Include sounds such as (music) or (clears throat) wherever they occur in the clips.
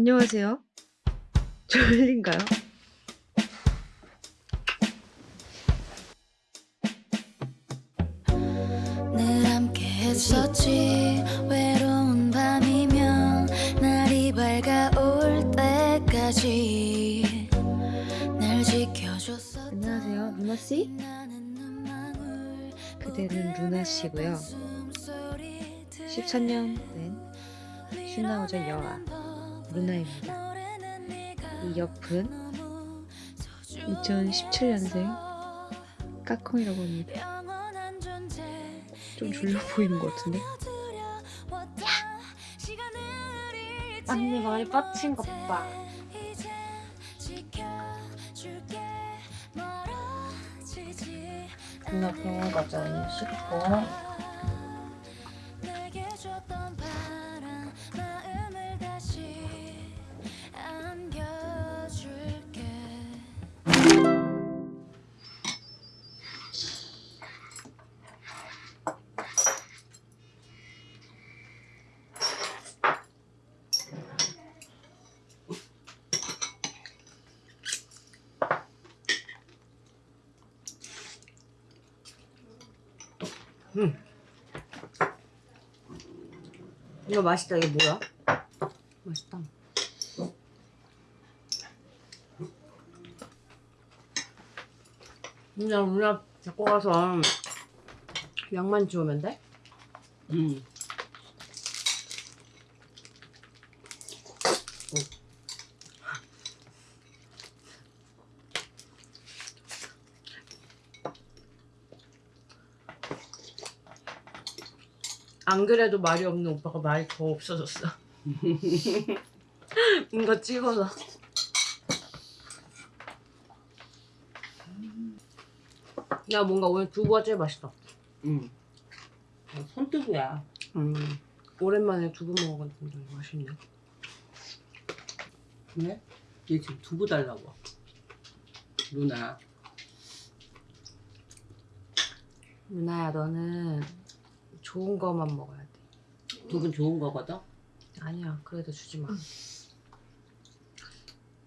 안녕하세요. (laughs) 졸린가요? 늘 함께 했었지 외로운 밤이면 날이 밝아올 때까지 날 지켜줬었던 안녕하세요, 루나 씨. 나는 눈망울 그대는 루나 씨고요. 숨소리 14년 된 신나우절 여아 루나입니다. 이 옆은 2017년생 까콩이라고 합니다. 좀 졸려 (laughs) 보이는 것 같은데? 언니 머리 뻗친 것 봐. 누나 병원 가자 언니 씻고. 이거 맛있다. 이게 뭐야? 맛있다. 그냥 누나 데리고 가서 양만 주우면 돼? 음. 안 그래도 말이 없는 오빠가 말이 더 없어졌어. (laughs) 이거 찍어서. 야 뭔가 오늘 두부가 제일 맛있다. 음. 어, 손뜨부야. 음. 오랜만에 두부 먹었는데 맛있네. 그래? 얘 지금 두부 달라고. 누나. 유나야 너는 좋은 거만 먹어야 돼. 두부 좋은 거거든? 아니야 그래도 주지 마.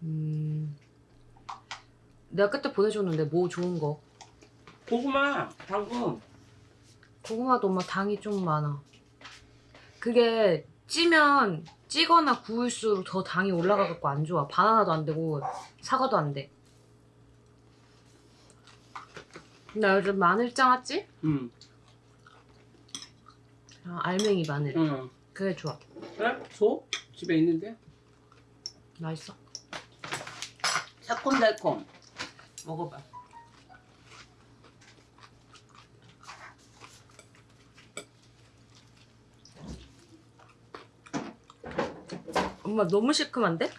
음. 내가 그때 보내줬는데 뭐 좋은 거. 고구마, 당근. 고구마도 엄마 당이 좀 많아. 그게 찌면 찌거나 구울수록 더 당이 올라가갖고 안 좋아. 바나나도 안 되고 사과도 안 돼. 나 요즘 마늘 짜왔지? 응. 아, 알맹이 마늘. 응. 그게 좋아. 그래? 줘? 집에 있는데? 맛있어. 새콤달콤. 먹어봐. 엄마 너무 시큼한데?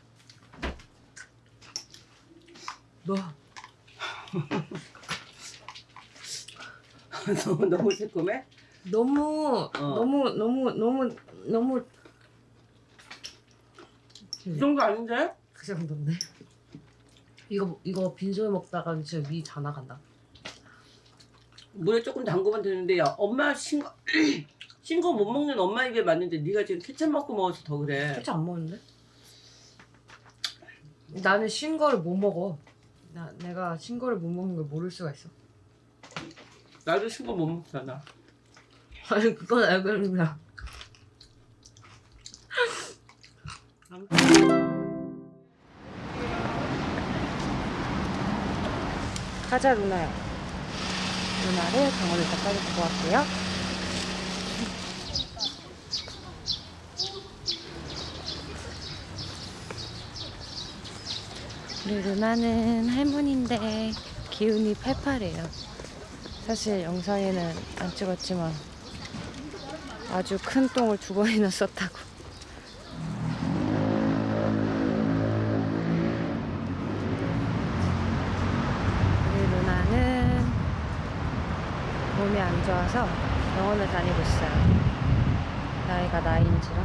너 (laughs) 너무, 너무 새콤해? 너무 너무 너무 너무 너무. 이 정도 아닌데? 그 정도인데. 이거 이거 빈소에 먹다가 진짜 위 다 나간다. 물에 조금 담그면 되는데 야 엄마 신거 (clears throat) 신거 못 먹는 엄마 입에 맞는데 네가 지금 케첩 먹고 먹어서 더 그래. 솔직히 안 먹는데? 나는 신 거를 못 먹어. 나 내가 신 거를 못 먹는 걸 모를 수가 있어. 나도 신거 못 먹잖아. 아니 그건 알고 있는데 가자 루나야 루나를 병원에 가까이 두고 왔고요. 우리 루나는 할머니인데 기운이 팔팔해요. 사실 영상에는 안 찍었지만 아주 큰 똥을 두 번이나 (laughs) 썼다고 우리 누나는 몸이 안 좋아서 병원을 다니고 있어요. 나이가 나이인지라.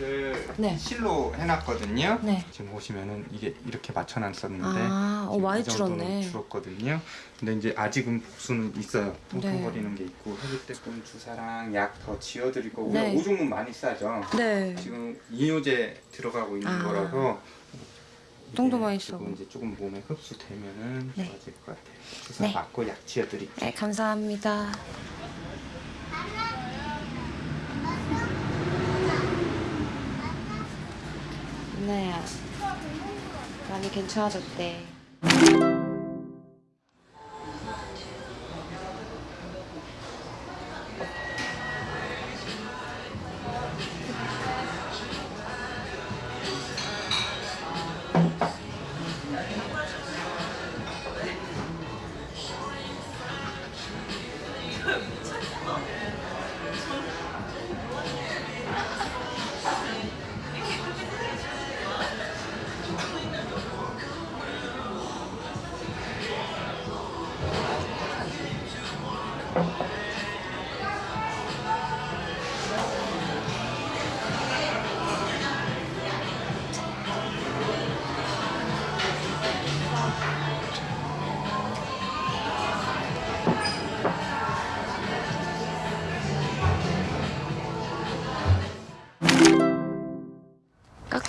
를 네. 실로 해놨거든요. 네. 지금 보시면은 이게 이렇게 맞춰놨었는데 아, 어, 많이 줄었네. 줄었거든요. 근데 이제 아직은 복수는 있어요. 네. 통통거리는 게 있고 해주대금 주사랑 약 더 지어드릴 거고 네. 오종은 많이 싸죠. 네. 지금 이뇨제 들어가고 있는 아. 거라서 이게 많이 써고. 이제 조금 몸에 흡수되면은 네. 좋아질 것 같아요. 주사 네. 맞고 약 지어드릴게요. 네, 감사합니다. 누나야, 많이 괜찮아졌대.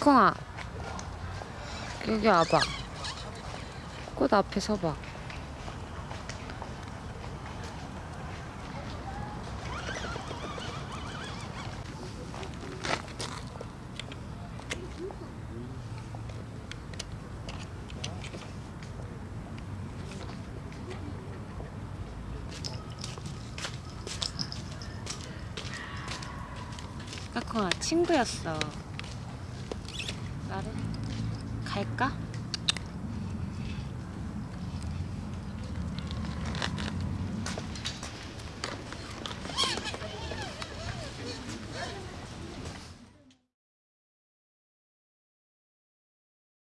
까꿍아, 여기 와봐. 꽃 앞에 서봐. 까꿍아, 친구였어. 나를 갈까?